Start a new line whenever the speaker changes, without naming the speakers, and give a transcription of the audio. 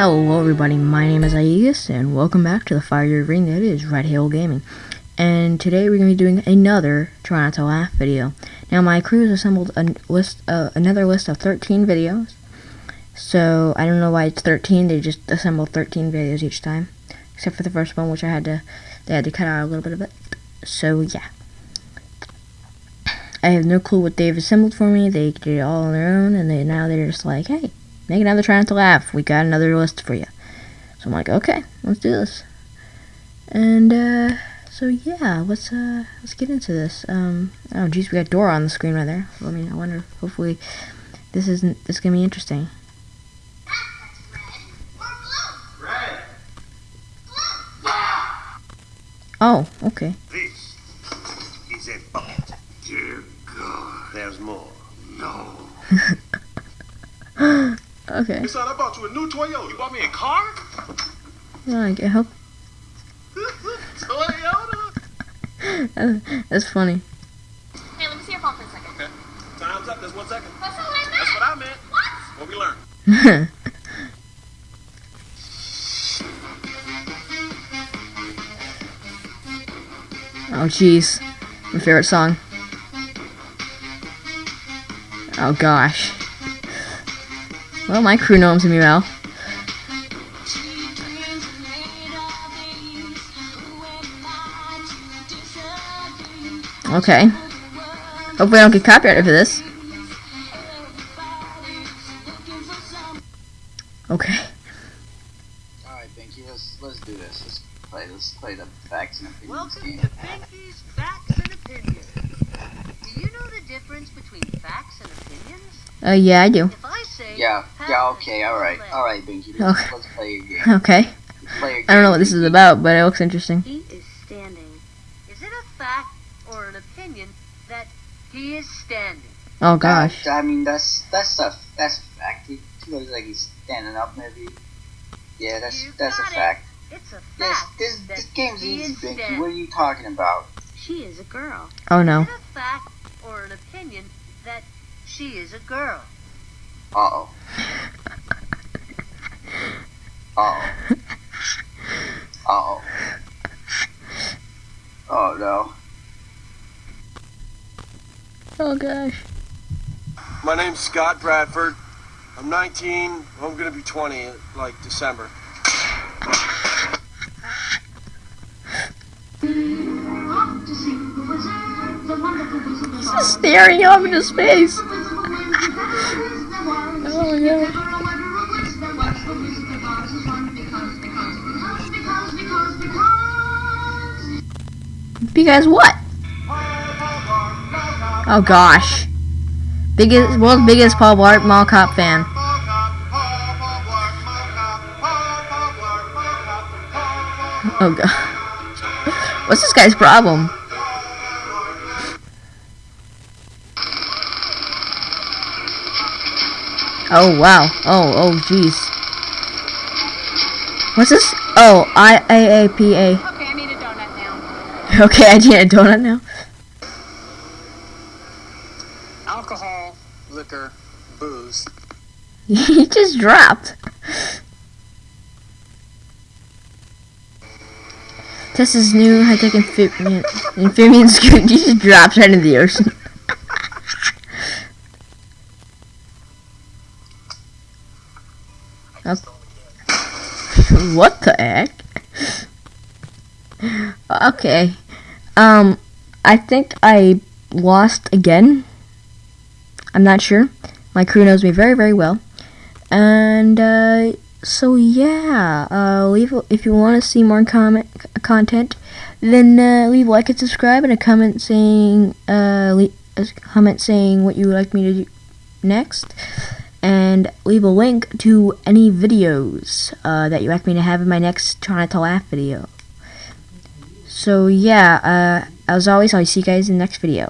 Hello everybody, my name is Aegis, and welcome back to the fire ring that is Red Hill Gaming. And today we're going to be doing another Not to Laugh video. Now my crew has assembled a list, uh, another list of 13 videos. So I don't know why it's 13, they just assembled 13 videos each time. Except for the first one, which I had to, they had to cut out a little bit of it. So yeah. I have no clue what they've assembled for me, they did it all on their own, and they now they're just like, hey, Make another try not to laugh. We got another list for you. So I'm like, okay, let's do this. And uh, so yeah, let's uh, let's get into this. Um, oh geez, we got Dora on the screen right there. I mean, I wonder. Hopefully, this isn't. This is gonna be interesting. Oh, okay.
This is a bucket. Dear God, there's more. No.
Okay.
Son, I bought you a new Toyota. You bought me a car?
Yeah, I get help.
Toyota.
That's funny.
Hey, let me see your phone for a second.
Okay. Time's up. There's one second.
That's not what I meant.
That's what I meant.
What?
What we learned.
oh jeez. My favorite song. Oh gosh. Well, my crew knows me well. Okay. Hopefully I don't get copyrighted for this. Okay.
Alright, Binky, let's let's do this. Let's play let's play the facts and opinions
Welcome
game.
to Binky's Facts and Opinions. Do you know the difference between facts and opinions?
Uh, yeah, I do.
If I say
Yeah, yeah, okay, All
right.
All right, Binky, let's,
Okay.
let's play a game.
Okay.
Let's play a game.
I don't know what this is about, but it looks interesting.
He is standing. Is it a fact or an opinion that he is standing?
Oh gosh.
Uh, I mean that's that's a that's a fact. He, he looks like he's standing up maybe. Yeah, that's
You
that's a
got it.
fact.
It's a
Yes,
fact
this
that
this game's
he
easy,
is
Binky.
standing.
What are you talking about?
She is a girl.
Oh no.
Is it a fact or an opinion that she is a girl?
Uh oh. Uh oh. Uh oh. Oh no.
Oh gosh.
My name's Scott Bradford. I'm 19. I'm gonna be 20 like December.
He's just staring off into space. Gosh. Because what? Oh gosh. Biggest world's biggest Paul Blart Mall Cop fan. Oh god. What's this guy's problem? Oh wow. Oh oh jeez. What's this? Oh I A A P A.
Okay, I need a donut now.
Okay, I need a donut now.
alcohol, liquor, booze.
he just dropped. This is new high-tech amphibian, amphibian scoot just drops right into the ocean. What the heck? Okay. Um, I think I lost again. I'm not sure. My crew knows me very, very well. And, uh, so yeah, uh, leave, if you want to see more comment, content, then, uh, leave a like and subscribe and a comment saying, uh, a comment saying what you would like me to do next. And leave a link to any videos, uh, that you like me to have in my next Try Not to Laugh video. So yeah, uh, as always, I'll see you guys in the next video.